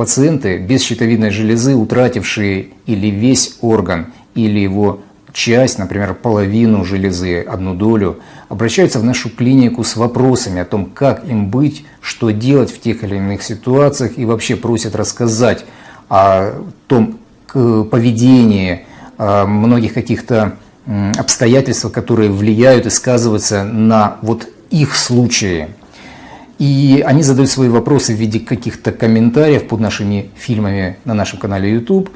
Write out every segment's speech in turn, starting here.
пациенты без щитовидной железы, утратившие или весь орган, или его часть, например, половину железы, одну долю, обращаются в нашу клинику с вопросами о том, как им быть, что делать в тех или иных ситуациях, и вообще просят рассказать о том поведении, о многих каких-то обстоятельствах, которые влияют и сказываются на вот их случае. И они задают свои вопросы в виде каких-то комментариев под нашими фильмами на нашем канале YouTube,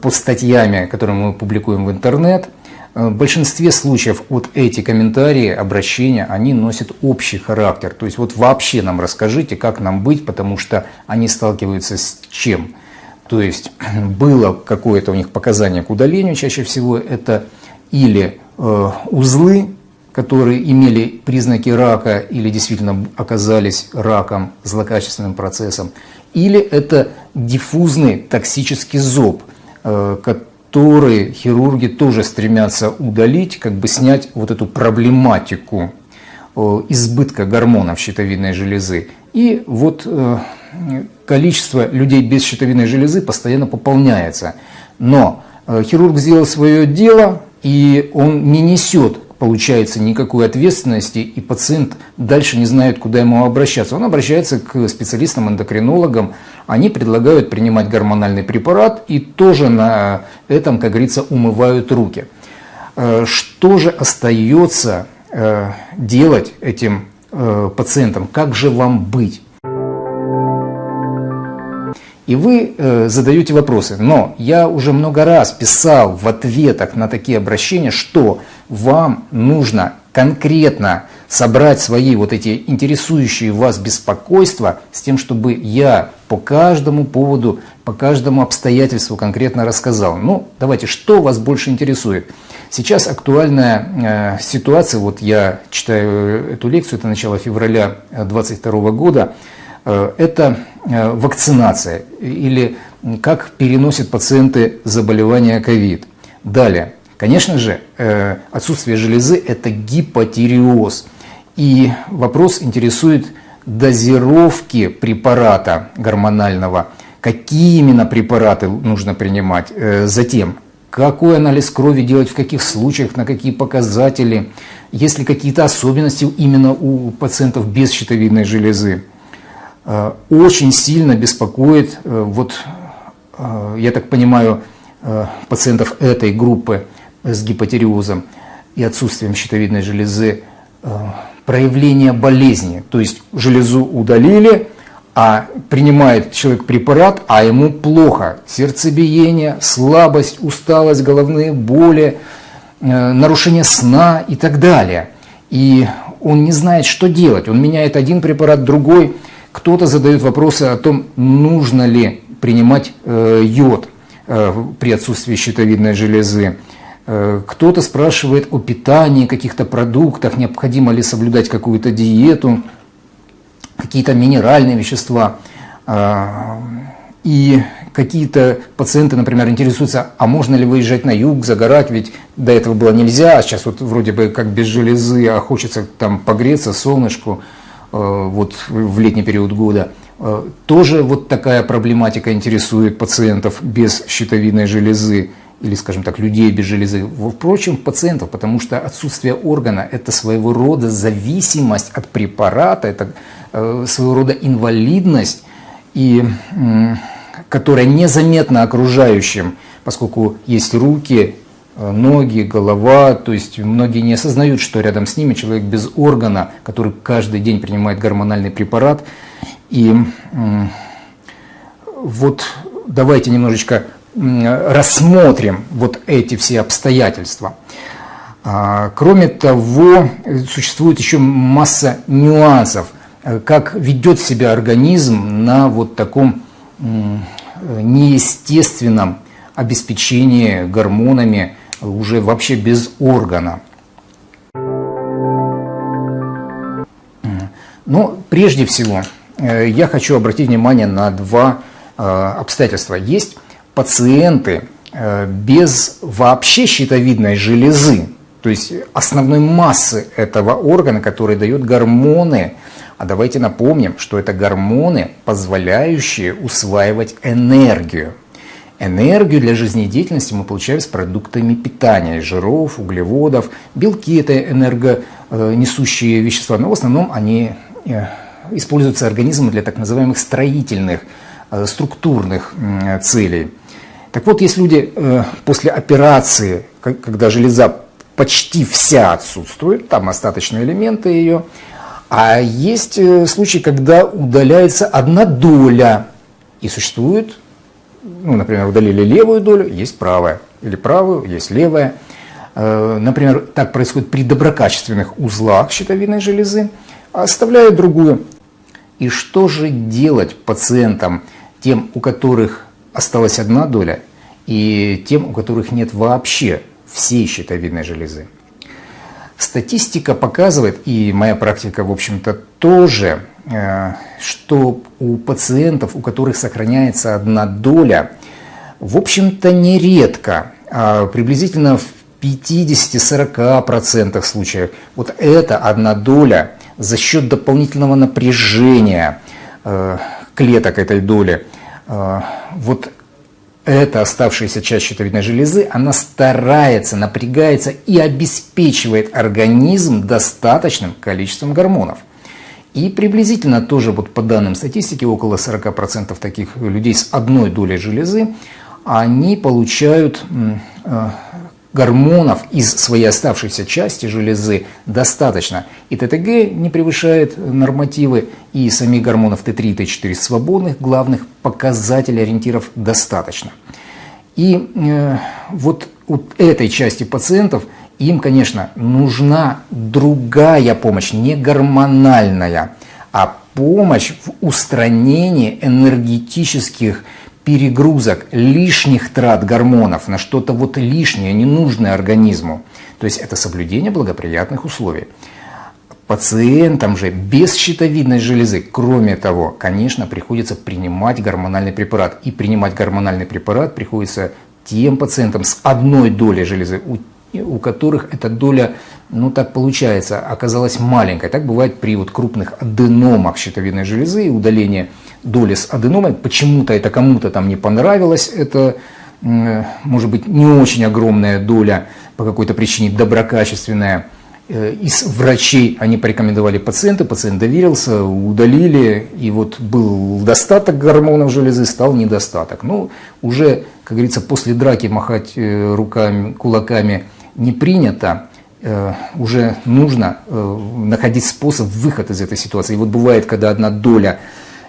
под статьями, которые мы публикуем в интернет – в большинстве случаев вот эти комментарии, обращения, они носят общий характер. То есть вот вообще нам расскажите, как нам быть, потому что они сталкиваются с чем. То есть было какое-то у них показание к удалению, чаще всего это или э, узлы, которые имели признаки рака или действительно оказались раком, злокачественным процессом, или это диффузный токсический зоб, э, которые хирурги тоже стремятся удалить, как бы снять вот эту проблематику э, избытка гормонов щитовидной железы. И вот э, количество людей без щитовидной железы постоянно пополняется. Но хирург сделал свое дело, и он не несет получается никакой ответственности, и пациент дальше не знает, куда ему обращаться. Он обращается к специалистам-эндокринологам, они предлагают принимать гормональный препарат и тоже на этом, как говорится, умывают руки. Э, что же остается э, делать этим э, пациентам? Как же вам быть? И вы э, задаете вопросы. Но я уже много раз писал в ответах на такие обращения, что вам нужно конкретно собрать свои вот эти интересующие вас беспокойства с тем, чтобы я по каждому поводу, по каждому обстоятельству конкретно рассказал. Ну, давайте, что вас больше интересует? Сейчас актуальная э, ситуация, вот я читаю эту лекцию, это начало февраля 2022 года, э, это э, вакцинация или как переносят пациенты заболевания ковид. Далее, Конечно же, э, отсутствие железы – это гипотиреоз. И вопрос интересует дозировки препарата гормонального, какие именно препараты нужно принимать. Э, затем, какой анализ крови делать, в каких случаях, на какие показатели, есть ли какие-то особенности именно у пациентов без щитовидной железы. Э, очень сильно беспокоит, вот, я так понимаю, пациентов этой группы – с гипотериозом и отсутствием щитовидной железы э, проявление болезни. То есть железу удалили, а принимает человек препарат, а ему плохо. Сердцебиение, слабость, усталость, головные боли, э, нарушение сна и так далее. И он не знает, что делать. Он меняет один препарат, другой. Кто-то задает вопросы о том, нужно ли принимать э, йод при отсутствии щитовидной железы. Э, кто-то спрашивает о питании, каких-то продуктах, необходимо ли соблюдать какую-то диету, какие-то минеральные вещества. А, и какие-то пациенты, например, интересуются, а можно ли выезжать на юг, загорать, ведь до этого было нельзя, а сейчас вот вроде бы как без железы, а хочется там погреться, солнышку, э, вот в летний период года. Э, тоже вот такая проблематика интересует пациентов без щитовидной железы или, скажем так, людей без железы, впрочем, пациентов, потому что отсутствие органа – это своего рода зависимость от препарата, это э, своего рода инвалидность, и, э, которая незаметна окружающим, поскольку есть руки, э, ноги, голова, то есть многие не осознают, что рядом с ними человек без органа, который каждый день принимает гормональный препарат. И э, вот давайте немножечко рассмотрим вот эти все обстоятельства. А, кроме того, существует еще масса нюансов, э, как ведет себя организм на вот таком неестественном обеспечении гормонами уже вообще без органа. Но прежде всего э, я хочу обратить внимание на два э, обстоятельства. Есть пациенты э, без вообще щитовидной железы, то есть основной массы этого органа, который дает гормоны. А давайте напомним, что это гормоны, позволяющие усваивать энергию. Энергию для жизнедеятельности мы получаем с продуктами питания, жиров, углеводов. Белки – это энергонесущие вещества, но в основном они э, используются организмом для так называемых строительных, э, структурных целей. Так вот, есть люди э, после операции, когда железа почти вся отсутствует, там остаточные элементы ее, а есть случаи, когда удаляется одна доля, и существует ну, например, удалили левую долю, есть правая, или правую, есть левая. Э, например, так происходит при доброкачественных узлах щитовидной железы, оставляют другую. И что же делать пациентам, тем, у которых осталась одна доля, и тем, у которых нет вообще всей щитовидной железы? Статистика показывает, и моя практика, в общем-то, тоже, э, что у пациентов, у которых сохраняется одна доля, в общем-то, нередко, а приблизительно в 50-40% случаев, вот эта одна доля за счет дополнительного напряжения э, клеток этой доли, э, вот эта оставшаяся часть щитовидной железы, она старается, напрягается и обеспечивает организм достаточным количеством гормонов. И приблизительно тоже вот по данным статистики около 40% таких людей с одной долей железы, они получают э, гормонов из своей оставшейся части железы достаточно. И ТТГ не превышает нормативы, и самих гормонов Т3 и Т4 свободных главных показателей ориентиров достаточно. И э, вот у этой части пациентов им, конечно, нужна другая помощь, не гормональная, а помощь в устранении энергетических перегрузок, лишних трат гормонов на что-то вот лишнее, ненужное организму. То есть это соблюдение благоприятных условий. Пациентам же без щитовидной железы, кроме того, конечно, приходится принимать гормональный препарат. И принимать гормональный препарат приходится тем пациентам с одной долей железы, у, у которых эта доля, ну так получается, оказалась маленькой. Так бывает при вот крупных аденомах щитовидной железы и удалении доли с аденомой. Почему-то это кому-то там не понравилось, это может быть не очень огромная доля по какой-то причине доброкачественная. Э, из врачей они порекомендовали пациента, пациент доверился, удалили, и вот был достаток гормонов железы, стал недостаток. Ну, уже, как говорится, после драки махать э, руками, кулаками не принято, э, уже нужно находить способ выхода из этой ситуации. И вот бывает, когда одна доля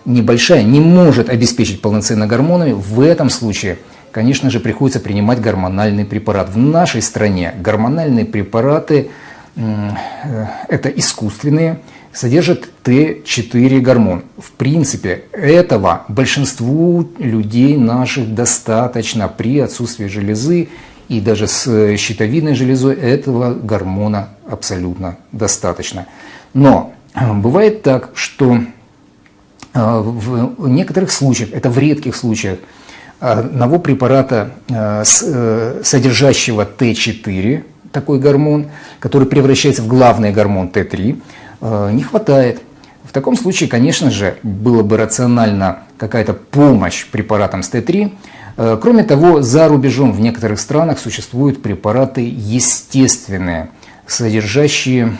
небольшая не может обеспечить полноценно гормонами, в этом случае, конечно же, приходится принимать гормональный препарат. В нашей стране гормональные препараты э, это искусственные, содержат Т4 гормон. В принципе, этого большинству людей наших достаточно при отсутствии железы и даже с щитовидной железой этого гормона абсолютно достаточно. Но э, бывает так, что в некоторых случаях, это в редких случаях, одного препарата, а, э, содержащего Т4, такой гормон, который превращается в главный гормон Т3, а, не хватает. В таком случае, конечно же, было бы рационально какая-то помощь препаратам с Т3. Кроме того, за рубежом в некоторых странах существуют препараты естественные, содержащие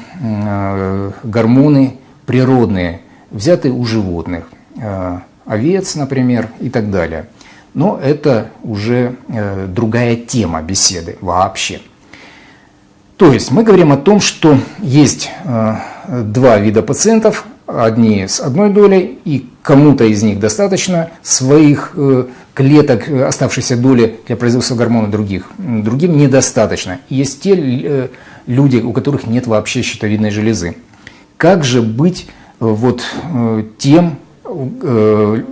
гормоны природные, взятые у животных, э, овец, например, и так далее. Но это уже э, другая тема беседы вообще. То есть мы говорим о том, что есть э, два вида пациентов, одни с одной долей, и кому-то из них достаточно своих клеток оставшейся доли для производства гормона других, другим недостаточно. Есть те люди, у которых нет вообще щитовидной железы. Как же быть вот э, тем, э,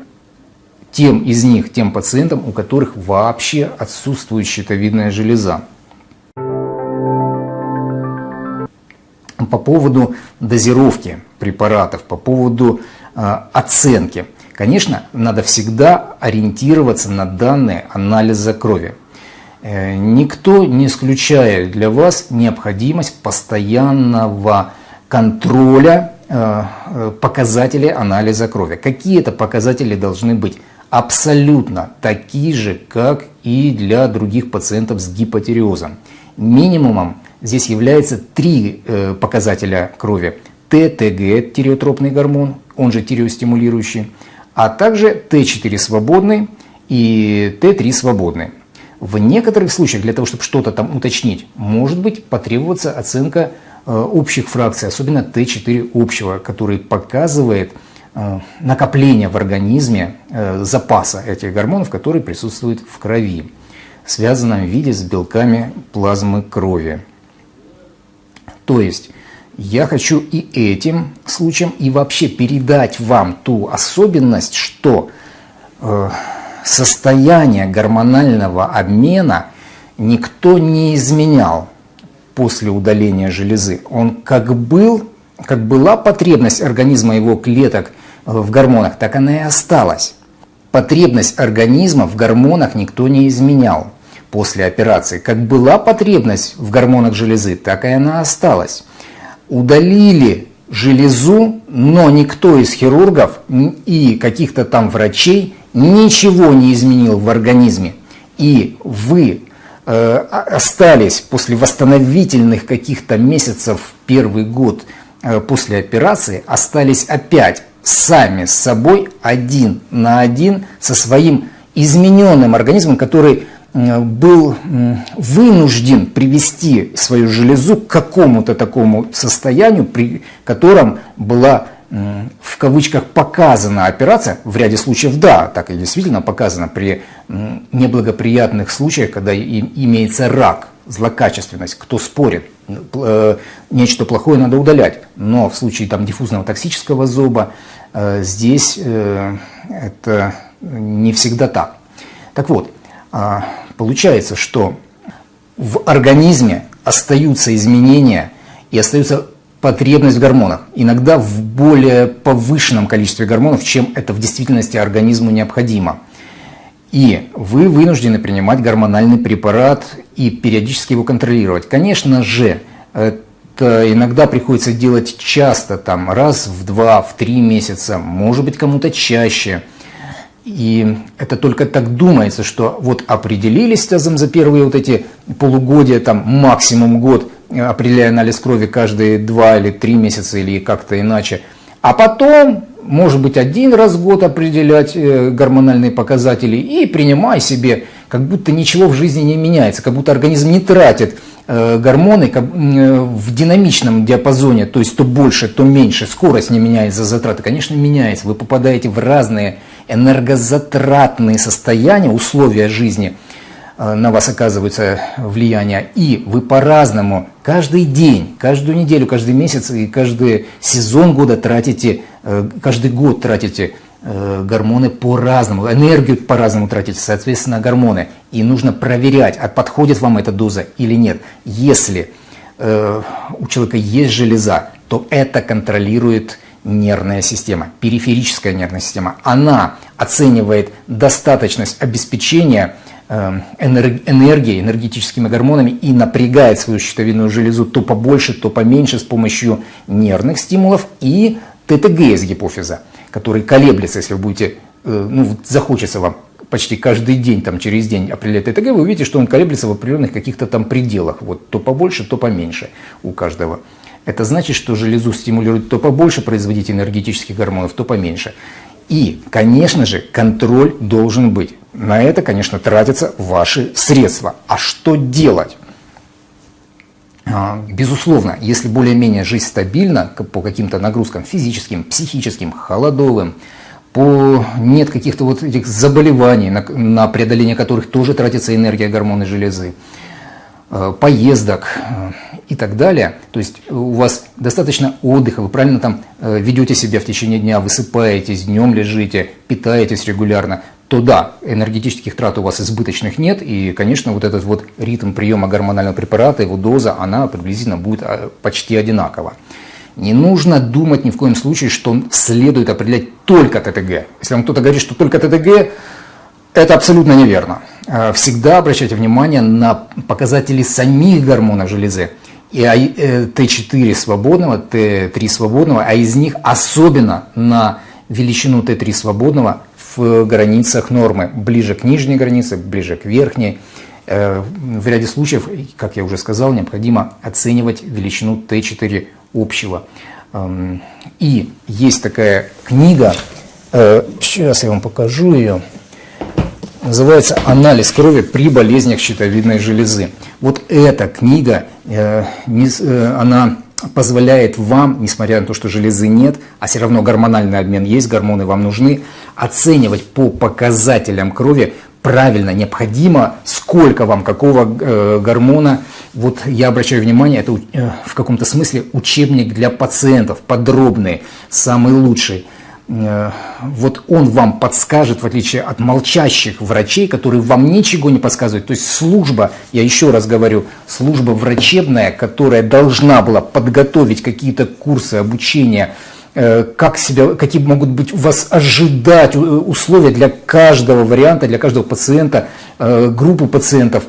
тем из них, тем пациентам, у которых вообще отсутствует щитовидная железа. По поводу дозировки препаратов, по поводу э, оценки. Конечно, надо всегда ориентироваться на данные анализа крови. Никто не исключает для вас необходимость постоянного контроля э, э, показателей анализа крови. Какие это показатели должны быть? Абсолютно такие же, как и для других пациентов с гипотериозом. Минимумом здесь является три показателя крови. ТТГ, тиреотропный гормон, он же тиреостимулирующий, а также Т4 свободный и Т3 свободный. В некоторых случаях для того, чтобы что-то там уточнить, может быть потребоваться оценка э, общих фракций, особенно Т4 общего, который показывает э, накопление в организме э, запаса этих гормонов, которые присутствуют в крови, связанном в виде с белками плазмы крови. То есть я хочу и этим случаем, и вообще передать вам ту особенность, что состояние гормонального обмена никто не изменял после удаления железы. Он как был, как была потребность организма его клеток в гормонах, так она и осталась. Потребность организма в гормонах никто не изменял после операции. Как была потребность в гормонах железы, так и она осталась. Удалили железу, но никто из хирургов и каких-то там врачей ничего не изменил в организме, и вы остались после восстановительных каких-то месяцев, первый год э, после операции, остались опять сами с собой один на один со своим измененным организмом, который э, был вынужден привести свою железу к какому-то такому состоянию, при котором была в кавычках показана операция, в ряде случаев да, так и действительно показана при неблагоприятных случаях, когда имеется рак, злокачественность, кто спорит, э, нечто плохое надо удалять. Но в случае там, диффузного токсического зуба э, здесь э, это не всегда так. Так вот, а, получается, что в организме остаются изменения и остаются потребность в гормонах, иногда в более повышенном количестве гормонов, чем это в действительности организму необходимо. И вы вынуждены принимать гормональный препарат и периодически его контролировать. Конечно же, это иногда приходится делать часто, там, раз в два, в три месяца, может быть кому-то чаще. И это только так думается, что вот определились тазом за первые вот эти полугодия, там максимум год, определяя анализ крови каждые два или три месяца или как-то иначе. А потом, может быть, один раз в год определять э, гормональные показатели и принимай себе, как будто ничего в жизни не меняется, как будто организм не тратит э, гормоны э, в динамичном диапазоне, то есть то больше, то меньше, скорость не меняется, затраты, конечно, меняется. Вы попадаете в разные энергозатратные состояния, условия жизни – Э, на вас оказывается влияние, и вы по-разному каждый день, каждую неделю, каждый месяц и каждый сезон года тратите, э, каждый год тратите э, гормоны по-разному, энергию по-разному тратите, соответственно, гормоны. И нужно проверять, а подходит вам эта доза или нет. Если у человека есть железа, то это контролирует нервная система, периферическая нервная система. Она оценивает достаточность обеспечения Эм, энергией, энергетическими гормонами и напрягает свою щитовидную железу то побольше, то поменьше с помощью нервных стимулов и ТТГ из гипофиза, который колеблется, если вы будете, э, ну, захочется вам почти каждый день, там, через день определять ТТГ, вы увидите, что он колеблется в определенных каких-то там пределах, вот, то побольше, то поменьше у каждого. Это значит, что железу стимулирует то побольше производить энергетических гормонов, то поменьше. И, конечно же, контроль должен быть. На это, конечно, тратятся ваши средства. А что делать? А, безусловно, если более-менее жизнь стабильна по каким-то нагрузкам физическим, психическим, холодовым, по нет каких-то вот этих заболеваний, на, на преодоление которых тоже тратится энергия гормоны железы, поездок э, и так далее. То есть у вас достаточно отдыха, вы правильно там э, ведете себя в течение дня, высыпаетесь, днем лежите, питаетесь регулярно, то да, энергетических трат у вас избыточных нет, и, конечно, вот этот вот ритм приема гормонального препарата, его доза, она приблизительно будет почти одинакова. Не нужно думать ни в коем случае, что следует определять только ТТГ. Если вам кто-то говорит, что только ТТГ, это абсолютно неверно. э, всегда обращайте внимание на показатели самих гормонов железы. И Т4 свободного, Т3 свободного, а из них особенно на величину Т3 свободного в границах нормы, ближе к нижней границе, ближе к верхней. В ряде случаев, как я уже сказал, необходимо оценивать величину Т4 общего. Эм, и есть такая книга, э, сейчас я вам покажу ее, называется «Анализ крови при болезнях щитовидной железы». Вот эта книга, э, э, она позволяет вам, несмотря на то, что железы нет, а все равно гормональный обмен есть, гормоны вам нужны, оценивать по показателям крови правильно, необходимо, сколько вам какого э, гормона. Вот я обращаю внимание, это в каком-то смысле учебник для пациентов, подробный, самый лучший. Э, вот он вам подскажет, в отличие от молчащих врачей, которые вам ничего не подсказывают. То есть служба, я еще раз говорю, служба врачебная, которая должна была подготовить какие-то курсы обучения, Э, как себя, какие могут быть у вас ожидать э, условия для каждого варианта, для каждого пациента, группы пациентов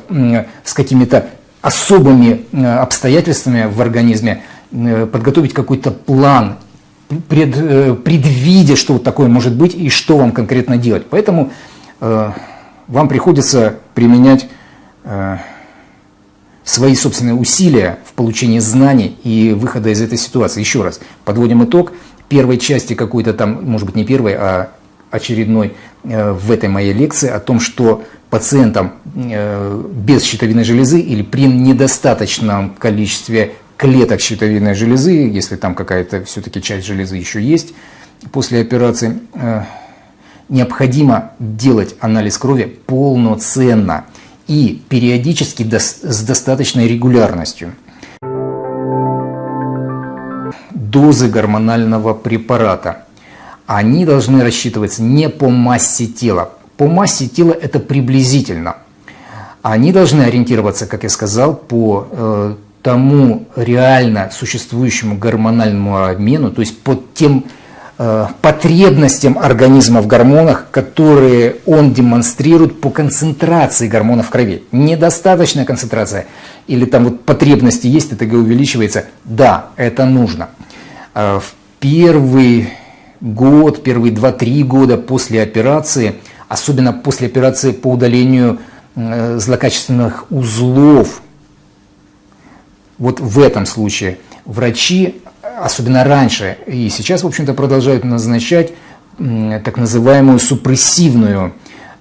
с какими-то особыми обстоятельствами в организме, подготовить какой-то план, пред, предвидя, что вот такое может быть и что вам конкретно делать. Поэтому вам приходится применять свои собственные усилия в получении знаний и выхода из этой ситуации. Еще раз, подводим итог первой части какой-то там, может быть не первой, а очередной э, в этой моей лекции о том, что пациентам э, без щитовидной железы или при недостаточном количестве клеток щитовидной железы, если там какая-то все-таки часть железы еще есть после операции, э, необходимо делать анализ крови полноценно и периодически с достаточной регулярностью дозы гормонального препарата. Они должны рассчитываться не по массе тела. По массе тела это приблизительно. Они должны ориентироваться, как я сказал, по э, тому реально существующему гормональному обмену, то есть по тем э, потребностям организма в гормонах, которые он демонстрирует по концентрации гормонов в крови. Недостаточная концентрация или там вот потребности есть, ТТГ увеличивается, да, это нужно. А, в первый год, первые 2-3 года после операции, особенно после операции по удалению злокачественных узлов, вот в этом случае врачи, особенно раньше и сейчас, в общем-то, продолжают назначать так называемую супрессивную,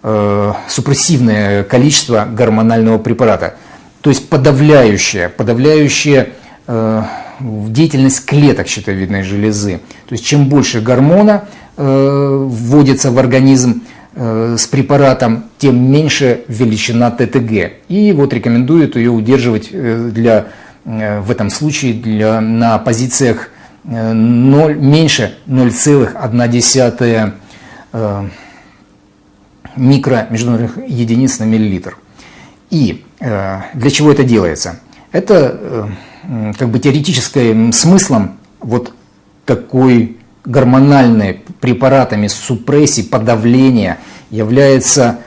э, супрессивное количество гормонального препарата, то есть подавляющее, подавляющее э, деятельность клеток щитовидной железы. То есть чем больше гормона э, вводится в организм э, с препаратом, тем меньше величина ТТГ. И вот рекомендуют ее удерживать э, для, в этом случае для, на позициях э, 0, меньше 0,1 э, микромеждународных единиц на миллилитр. И э, для чего это делается? Это э, как бы теоретическим смыслом вот такой гормональной препаратами супрессии, подавления является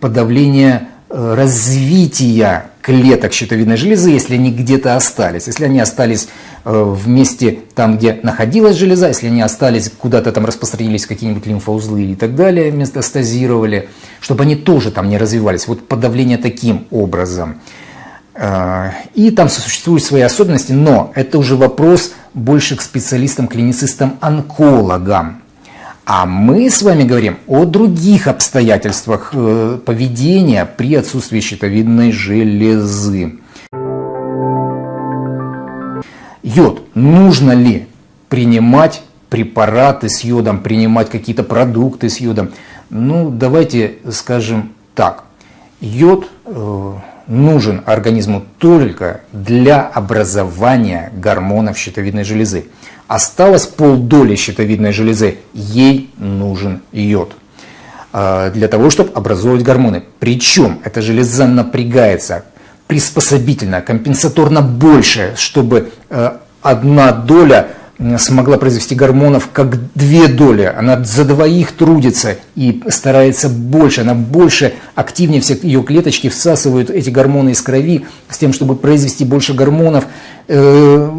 подавление э, развития клеток щитовидной железы, если они где-то остались. Если они остались э, в месте там, где находилась железа, если они остались, куда-то там распространились какие-нибудь лимфоузлы и так далее, метастазировали, чтобы они тоже там не развивались. Вот подавление таким образом. А, и там существуют свои особенности, но это уже вопрос больше к специалистам, клиницистам, онкологам. А мы с вами говорим о других обстоятельствах э, поведения при отсутствии щитовидной железы. Йод. Нужно ли принимать препараты с йодом, принимать какие-то продукты с йодом? Ну, давайте скажем так. Йод э, нужен организму только для образования гормонов щитовидной железы. Осталось полдоли щитовидной железы, ей нужен йод а, для того, чтобы образовывать гормоны. Причем эта железа напрягается приспособительно, компенсаторно больше, чтобы э, одна доля смогла произвести гормонов как две доли. Она за двоих трудится и старается больше, она больше, активнее все ее клеточки всасывают эти гормоны из крови с тем, чтобы произвести больше гормонов, э,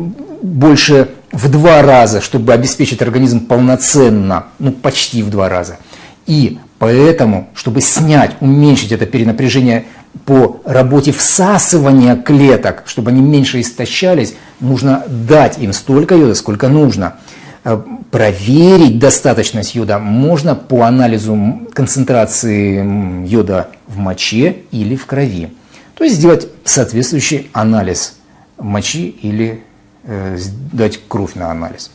больше в два раза, чтобы обеспечить организм полноценно, ну почти в два раза. И поэтому, чтобы снять, уменьшить это перенапряжение по работе всасывания клеток, чтобы они меньше истощались, нужно дать им столько йода, сколько нужно. Э, проверить достаточность йода можно по анализу концентрации йода в моче или в крови. То есть сделать соответствующий анализ мочи или дать кровь на анализ.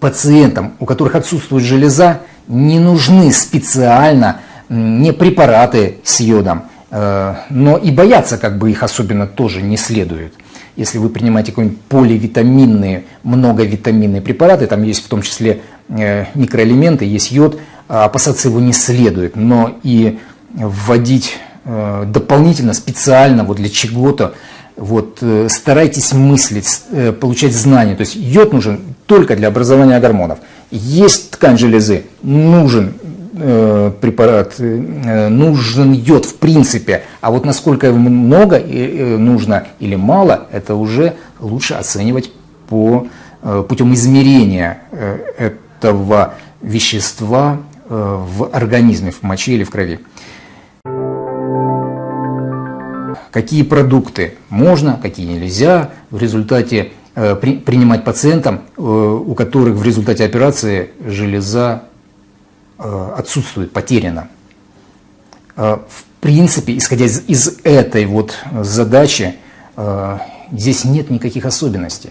Пациентам, у которых отсутствует железа, не нужны специально не препараты с йодом, э, но и бояться как бы их особенно тоже не следует. Если вы принимаете какие-нибудь поливитаминные, многовитаминные препараты, там есть в том числе э, микроэлементы, есть йод, а опасаться его не следует, но и вводить э, дополнительно, специально вот для чего-то, вот, старайтесь мыслить, получать знания. То есть йод нужен только для образования гормонов. Есть ткань железы, нужен Э, препарат, э, нужен йод в принципе, а вот насколько много э, нужно или мало, это уже лучше оценивать по, путем измерения этого вещества в организме, в моче или в крови. Какие продукты можно, какие нельзя в результате при, принимать пациентам, у которых в результате операции железа Э, отсутствует, потеряно. Э, в принципе, исходя из, из этой вот задачи, э, здесь нет никаких особенностей.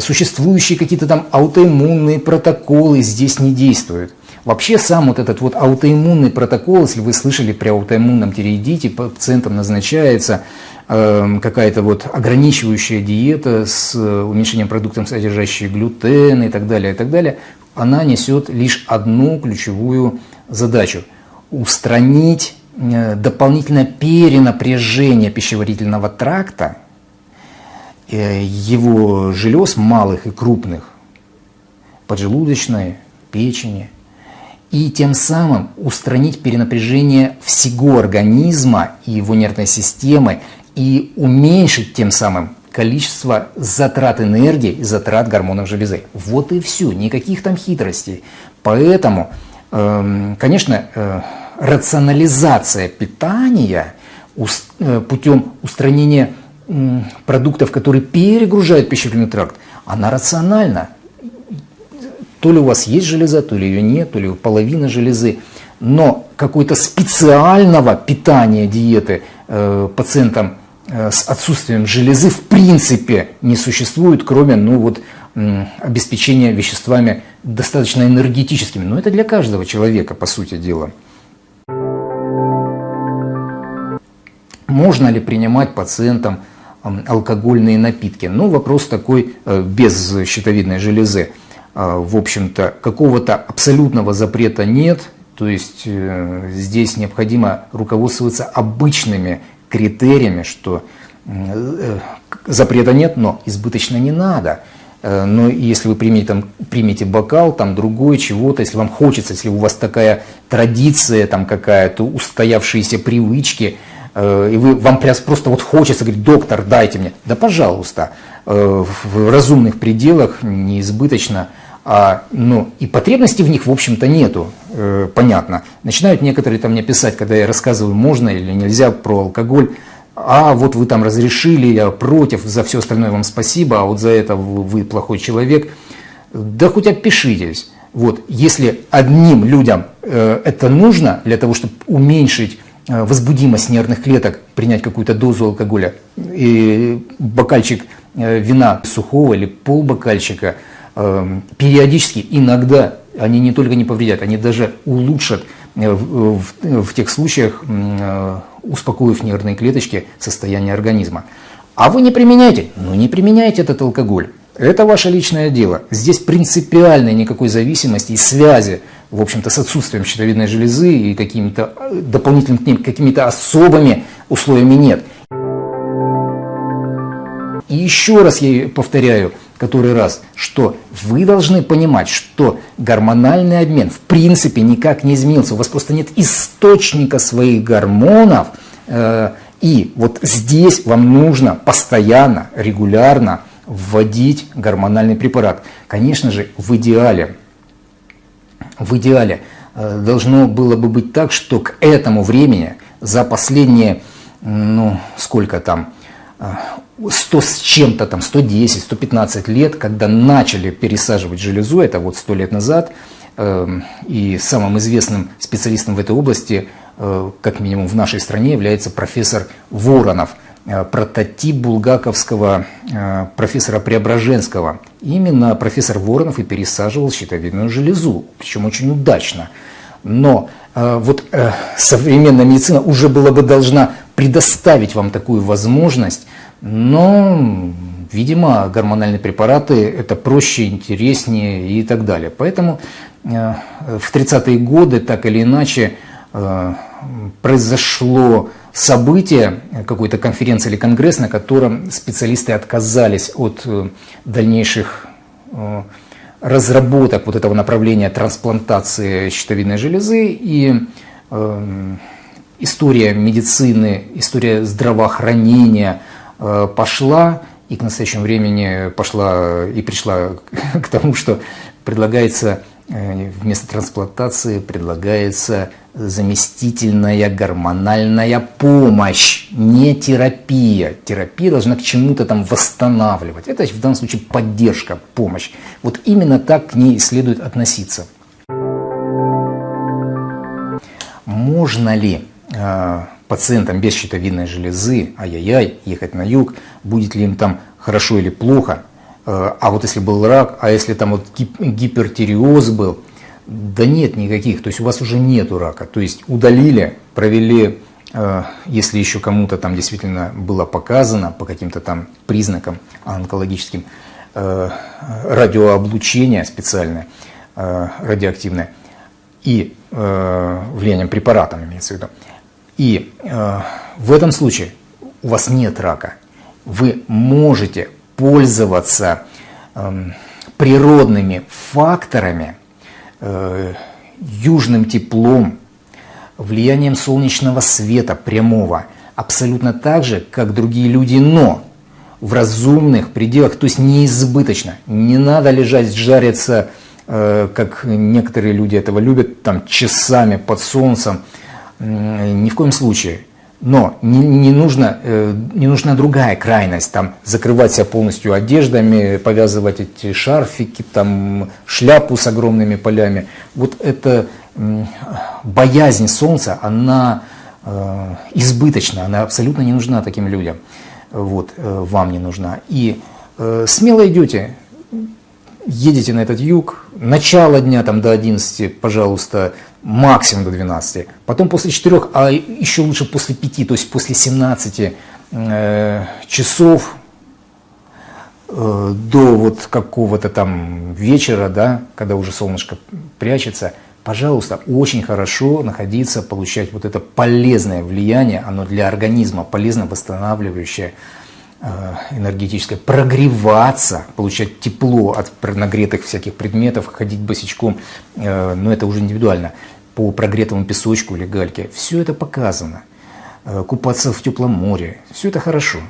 Существующие какие-то там аутоиммунные протоколы здесь не действуют. Вообще сам вот этот вот аутоиммунный протокол, если вы слышали при аутоиммунном тиреидите, пациентам назначается э, какая-то вот ограничивающая диета с уменьшением продуктов, содержащих глютен и так далее, и так далее она несет лишь одну ключевую задачу – устранить э, дополнительное перенапряжение пищеварительного тракта, э, его желез малых и крупных, поджелудочной, печени, и тем самым устранить перенапряжение всего организма и его нервной системы и уменьшить тем самым количество затрат энергии и затрат гормонов железы. Вот и все, никаких там хитростей. Поэтому, эм, конечно, э, рационализация питания э, путем устранения продуктов, которые перегружают пищеварительный тракт, она рациональна. То ли у вас есть железа, то ли ее нет, то ли половина железы. Но какой-то специального питания диеты э, пациентам Э, с отсутствием железы в принципе не существует, кроме ну, вот, обеспечения веществами достаточно энергетическими. Но это для каждого человека, по сути дела. Можно ли принимать пациентам алкогольные напитки? Ну, вопрос такой э, без щитовидной железы. А, в общем-то, какого-то абсолютного запрета нет, то есть э, здесь необходимо руководствоваться обычными критериями, что э, запрета нет, но избыточно не надо. Э, но если вы примете, там, примете бокал, там другой чего-то, если вам хочется, если у вас такая традиция там какая-то, устоявшиеся привычки, и вы, вам просто вот хочется говорить, доктор, дайте мне, да пожалуйста, в разумных пределах, неизбыточно, а, ну, и потребности в них, в общем-то, нету, э, понятно. Начинают некоторые там мне писать, когда я рассказываю, можно или нельзя про алкоголь, а вот вы там разрешили, я против, за все остальное вам спасибо, а вот за это вы, вы плохой человек. Да хоть отпишитесь. Вот, если одним людям э, это нужно для того, чтобы уменьшить э, возбудимость нервных клеток, принять какую-то дозу алкоголя, и бокальчик э, вина сухого или полбокальчика – периодически, иногда они не только не повредят, они даже улучшат э, в, в, в тех случаях, э, успокоив нервные клеточки, состояние организма. А вы не применяете? Ну не применяйте этот алкоголь. Это ваше личное дело. Здесь принципиальной никакой зависимости и связи, в общем-то, с отсутствием щитовидной железы и какими-то э, дополнительными какими-то особыми условиями нет. И еще раз я повторяю, который раз, что вы должны понимать, что гормональный обмен в принципе никак не изменился. У вас просто нет источника своих гормонов. Э, и вот здесь вам нужно постоянно, регулярно вводить гормональный препарат. Конечно же, в идеале, в идеале э, должно было бы быть так, что к этому времени за последние, ну, сколько там, 100 с чем-то там, 110, 115 лет, когда начали пересаживать железу, это вот 100 лет назад, эм, и самым известным специалистом в этой области, э, как минимум в нашей стране, является профессор Воронов, э, прототип булгаковского э, профессора Преображенского. Именно профессор Воронов и пересаживал щитовидную железу, причем очень удачно. Но вот современная медицина уже была бы должна предоставить вам такую возможность но, видимо, гормональные препараты это проще, интереснее и так далее. Поэтому э, в 30-е годы так или иначе э, произошло событие, какой-то конференции или конгресс, на котором специалисты отказались от э, дальнейших разработок вот этого направления трансплантации щитовидной железы и история медицины, история здравоохранения – пошла и к настоящему времени пошла и пришла к тому, что предлагается э, вместо трансплантации предлагается заместительная гормональная помощь, не терапия. Терапия должна к чему-то там восстанавливать. Это в данном случае поддержка, помощь. Вот именно так к ней следует относиться. Можно ли э, пациентам без щитовидной железы, ай-яй-яй, ехать на юг, будет ли им там хорошо или плохо, э, а вот если был рак, а если там вот гипертиреоз был, да нет никаких, то есть у вас уже нету рака, то есть удалили, провели, э, если еще кому-то там действительно было показано по каким-то там признакам онкологическим, э, радиооблучение специальное, радиоактивное, и влиянием препаратом имеется в виду, и э, в этом случае у вас нет рака. Вы можете пользоваться э, природными факторами, э, южным теплом, влиянием солнечного света прямого, абсолютно так же, как другие люди, но в разумных пределах, то есть неизбыточно. Не надо лежать, жариться, э, как некоторые люди этого любят, там часами под солнцем, ни в коем случае. Но не, не, нужно, э, не нужна другая крайность, там, закрывать себя полностью одеждами, повязывать эти шарфики, там, шляпу с огромными полями. Вот эта боязнь солнца, она э, избыточна, она абсолютно не нужна таким людям. Вот, э, вам не нужна. И смело идете, едете на этот юг, начало дня там до 11, пожалуйста, максимум до 12, потом после 4, а еще лучше после 5, то есть после 17 э, часов э, до вот какого-то там вечера, да, когда уже солнышко прячется, пожалуйста, очень хорошо находиться, получать вот это полезное влияние, оно для организма полезно восстанавливающее, энергетическое, прогреваться, получать тепло от нагретых всяких предметов, ходить босичком, э, но это уже индивидуально, по прогретому песочку или гальке. Все это показано. Э, купаться в теплом море, все это хорошо.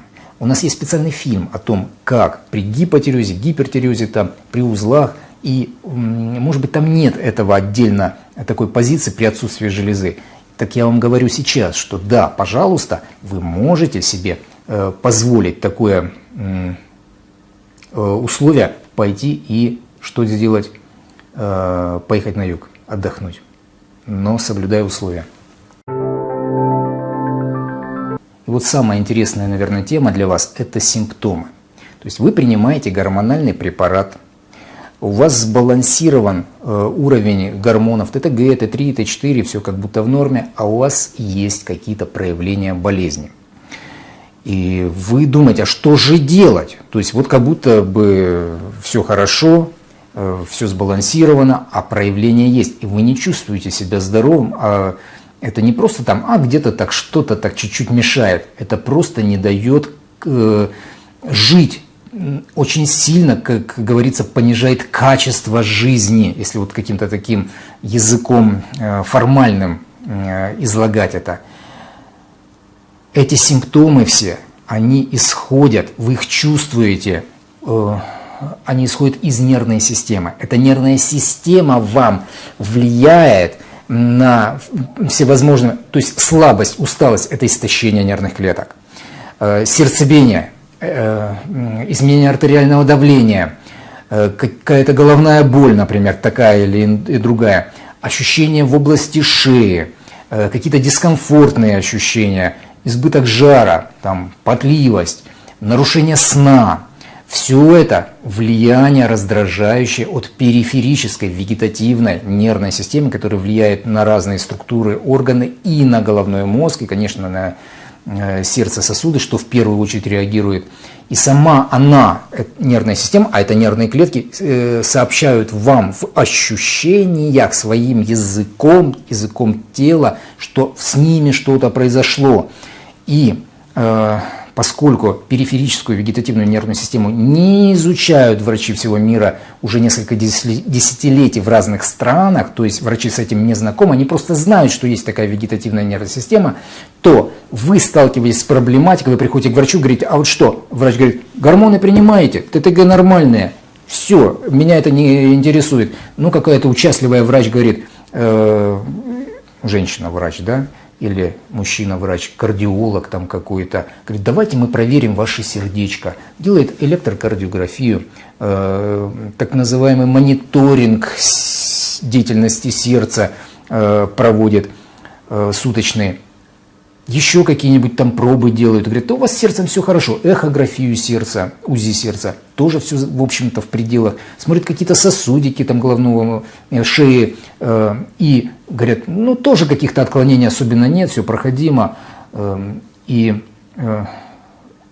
У нас есть специальный фильм о том, как при гипотереозе, гипертереозе, там, при узлах, и, может быть, там нет этого отдельно такой позиции при отсутствии железы. Так я вам говорю сейчас, что да, пожалуйста, вы можете себе Э, позволить такое э, условие пойти и что сделать, э, поехать на юг, отдохнуть, но соблюдая условия. И вот самая интересная, наверное, тема для вас – это симптомы. То есть вы принимаете гормональный препарат, у вас сбалансирован уровень гормонов ТТГ, Т3, Т4, все как будто в норме, а у вас есть какие-то проявления болезни. И вы думаете, а что же делать? То есть вот как будто бы все хорошо, э, все сбалансировано, а проявление есть. И вы не чувствуете себя здоровым, а это не просто там, а где-то так что-то так чуть-чуть мешает. Это просто не дает э, жить очень сильно, как говорится, понижает качество жизни, если вот каким-то таким языком э, формальным излагать это. Эти симптомы все, они исходят, вы их чувствуете, э, они исходят из нервной системы. Эта нервная система вам влияет на всевозможные, то есть слабость, усталость – это истощение нервных клеток, сердцебиение – Э, изменение артериального давления, э, какая-то головная боль, например, такая или другая, ощущения в области шеи, э, какие-то дискомфортные ощущения, избыток жара, там, потливость, нарушение сна. Все это влияние раздражающее от периферической вегетативной нервной системы, которая влияет на разные структуры, органы и на головной мозг, и, конечно, на Э, сердце сосуды, что в первую очередь реагирует. И сама она, э, нервная система, а это нервные клетки, э, сообщают вам в ощущениях своим языком, языком тела, что с ними что-то произошло. И поскольку периферическую вегетативную нервную систему не изучают врачи всего мира уже несколько десятилетий в разных странах, то есть врачи с этим не знакомы, они просто знают, что есть такая вегетативная нервная система, то вы сталкиваетесь с проблематикой, вы приходите к врачу, говорите, а вот что? Врач говорит, гормоны принимаете, ТТГ нормальные, все, меня это не интересует. Ну, какая-то участливая врач говорит, э, женщина-врач, да, или мужчина-врач, кардиолог там какой-то, говорит, давайте мы проверим ваше сердечко. Делает электрокардиографию, э, так называемый мониторинг деятельности сердца э, проводит э, суточный еще какие-нибудь там пробы делают. Говорят, да у вас с сердцем все хорошо. Эхографию сердца, УЗИ сердца, тоже все, в общем-то, в пределах. Смотрят какие-то сосудики там головного э, шеи. Э, и говорят, ну, тоже каких-то отклонений особенно нет, все проходимо. Э, и э,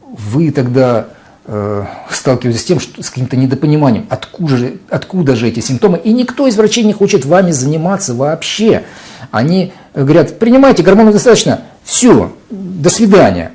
вы тогда э, сталкиваетесь с тем, что с каким-то недопониманием, откуда же, откуда же эти симптомы. И никто из врачей не хочет вами заниматься вообще. Они говорят, принимайте, гормонов достаточно, все, до свидания.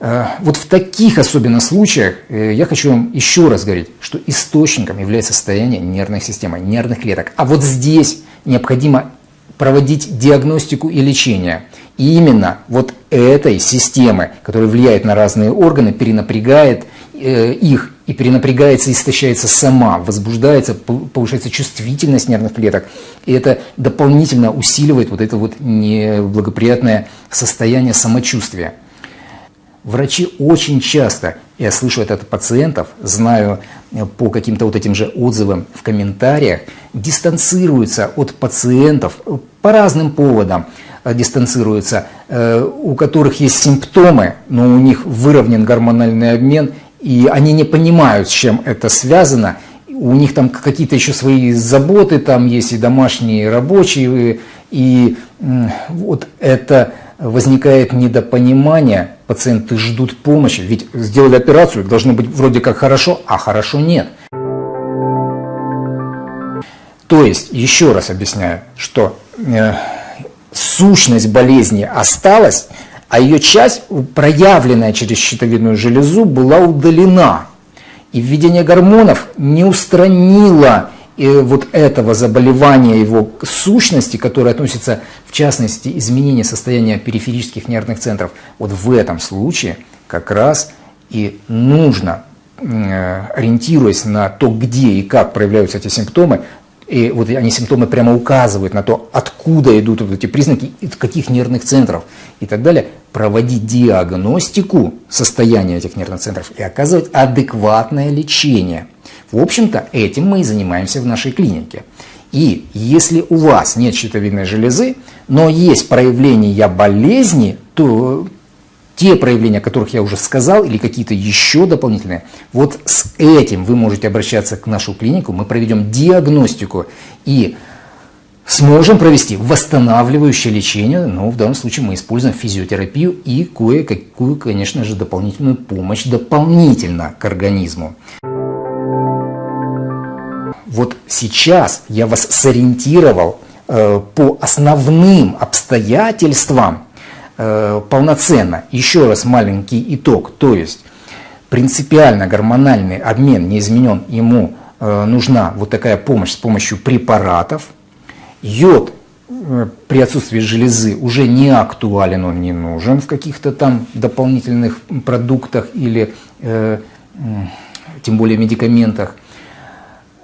Э, вот в таких особенно случаях э, я хочу вам еще раз говорить, что источником является состояние нервной системы, нервных клеток. А вот здесь необходимо проводить диагностику и лечение. И именно вот этой системы, которая влияет на разные органы, перенапрягает э, их и перенапрягается, истощается сама, возбуждается, повышается чувствительность нервных клеток. И это дополнительно усиливает вот это вот неблагоприятное состояние самочувствия. Врачи очень часто, я слышу это от пациентов, знаю э, по каким-то вот этим же отзывам в комментариях, дистанцируются от пациентов по разным поводам, э, дистанцируются, э, у которых есть симптомы, но у них выровнен гормональный обмен, и они не понимают, с чем это связано. У них там какие-то еще свои заботы, там есть и домашние, и рабочие, и вот это возникает недопонимание, пациенты ждут помощи, ведь сделали операцию, должно быть вроде как хорошо, а хорошо нет. То есть, еще раз объясняю, что э, сущность болезни осталась, а ее часть, проявленная через щитовидную железу, была удалена. И введение гормонов не устранило э, вот этого заболевания, его сущности, которое относится, в частности, изменение состояния периферических нервных центров. Вот в этом случае как раз и нужно, э, ориентируясь на то, где и как проявляются эти симптомы, и вот они симптомы прямо указывают на то, откуда идут вот эти признаки, из каких нервных центров и так далее, проводить диагностику состояния этих нервных центров и оказывать адекватное лечение. В общем-то, этим мы и занимаемся в нашей клинике. И если у вас нет щитовидной железы, но есть проявления болезни, то те проявления, о которых я уже сказал, или какие-то еще дополнительные, вот с этим вы можете обращаться к нашу клинику, мы проведем диагностику и сможем провести восстанавливающее лечение, но в данном случае мы используем физиотерапию и кое-какую, конечно же, дополнительную помощь дополнительно к организму. Вот сейчас я вас сориентировал э, по основным обстоятельствам, полноценно. Еще раз маленький итог. То есть принципиально гормональный обмен не изменен, ему э, нужна вот такая помощь с помощью препаратов. Йод э, при отсутствии железы уже не актуален, он не нужен в каких-то там дополнительных продуктах или э, тем более медикаментах.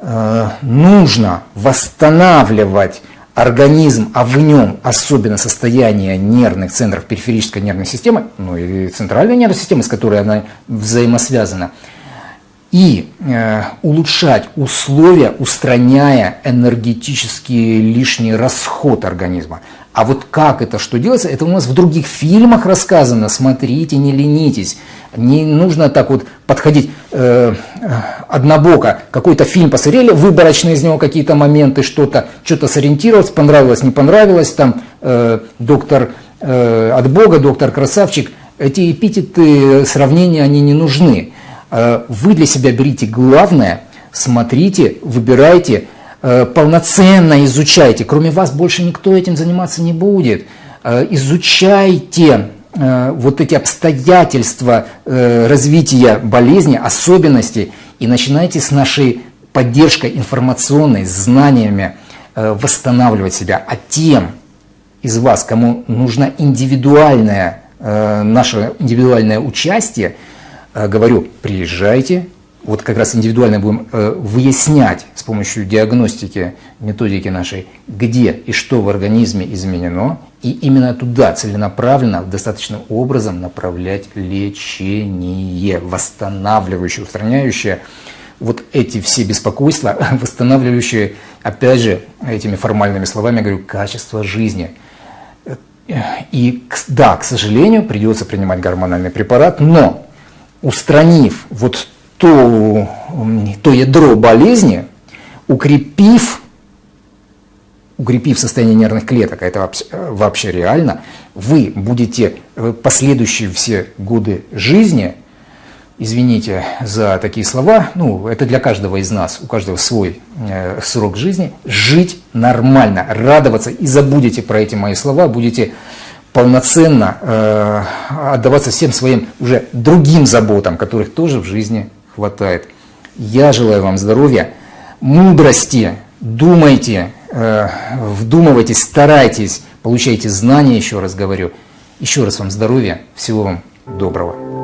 Э, нужно восстанавливать организм, а в нем особенно состояние нервных центров периферической нервной системы, ну и центральной нервной системы, с которой она взаимосвязана, и э, улучшать условия, устраняя энергетический лишний расход организма. А вот как это, что делается, это у нас в других фильмах рассказано. Смотрите, не ленитесь. Не нужно так вот подходить э, однобоко. Какой-то фильм посмотрели, выборочно из него какие-то моменты, что-то что сориентировалось, понравилось, не понравилось. Там э, доктор э, от Бога, доктор красавчик. Эти эпитеты, сравнения, они не нужны. Э, вы для себя берите главное, смотрите, выбирайте, Э, полноценно изучайте. Кроме вас больше никто этим заниматься не будет. Э, изучайте э, вот эти обстоятельства развития болезни, особенности, и начинайте с нашей поддержкой информационной, знаниями восстанавливать себя. А тем из вас, кому нужно индивидуальное, наше индивидуальное участие, говорю, приезжайте, вот как раз индивидуально будем э, выяснять с помощью диагностики, методики нашей, где и что в организме изменено, и именно туда целенаправленно, достаточным образом направлять лечение, восстанавливающее, устраняющее вот эти все беспокойства, восстанавливающие, опять же, этими формальными словами говорю, качество жизни. И да, к сожалению, придется принимать гормональный препарат, но устранив вот то, то ядро болезни, укрепив, укрепив состояние нервных клеток, а это вообще, вообще реально, вы будете последующие все годы жизни, извините за такие слова, ну, это для каждого из нас, у каждого свой э, срок жизни, жить нормально, радоваться и забудете про эти мои слова, будете полноценно э, отдаваться всем своим уже другим заботам, которых тоже в жизни хватает. Я желаю вам здоровья, мудрости, думайте, э, вдумывайтесь, старайтесь, получайте знания, еще раз говорю. Еще раз вам здоровья, всего вам доброго.